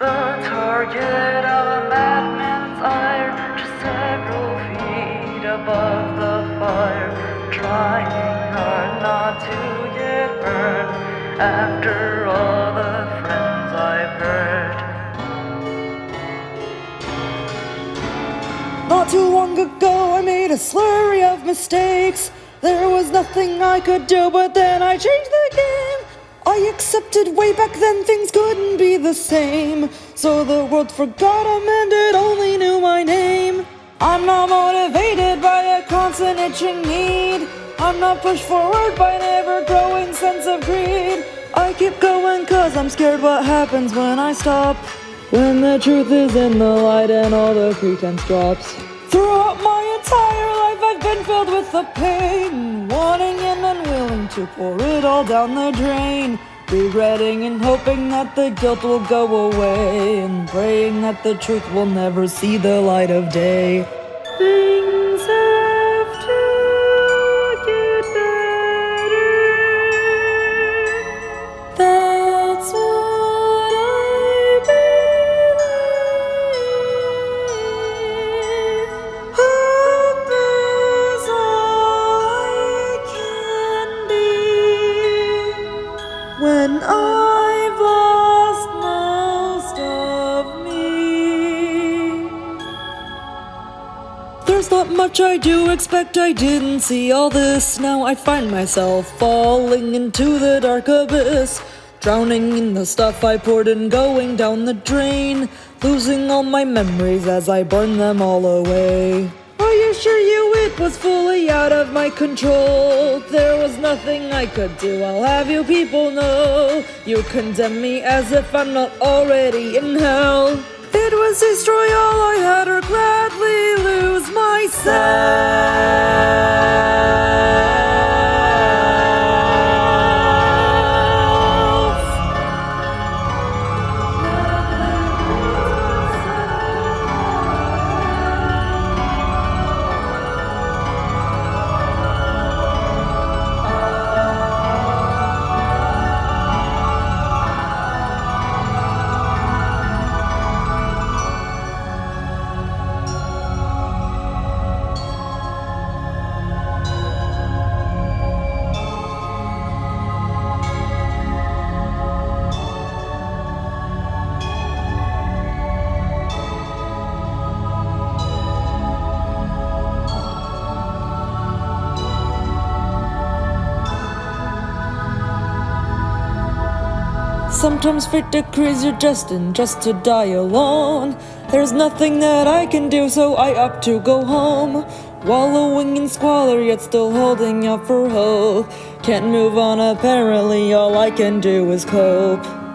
The target of a madman's ire, just several feet above the fire, trying hard not to get burned. After all the friends I've hurt. Not too long ago, I made a slurry of mistakes. There was nothing I could do, but then I changed the game. Accepted way back then things couldn't be the same. So the world forgot him and it only knew my name. I'm not motivated by a constant itching need. I'm not pushed forward by an ever growing sense of greed. I keep going cause I'm scared what happens when I stop. When the truth is in the light and all the pretense drops. Throughout my entire life, I've been filled with the pain, wanting and unwilling to pour it all down the drain. Regretting and hoping that the guilt will go away, and praying that the truth will never see the light of day. When I've lost most of me. There's not much I do expect I didn't see all this. Now I find myself falling into the dark abyss. Drowning in the stuff I poured and going down the drain. Losing all my memories as I burn them all away. I assure you it was fully out of my control. There was nothing I could do, I'll have you people know. You condemn me as if I'm not already in hell. It was destroy all I had or gladly lose myself. Sometimes fate decrees you're destined just to die alone. There's nothing that I can do, so I opt to go home. Wallowing in squalor, yet still holding out for hope. Can't move on, apparently, all I can do is cope.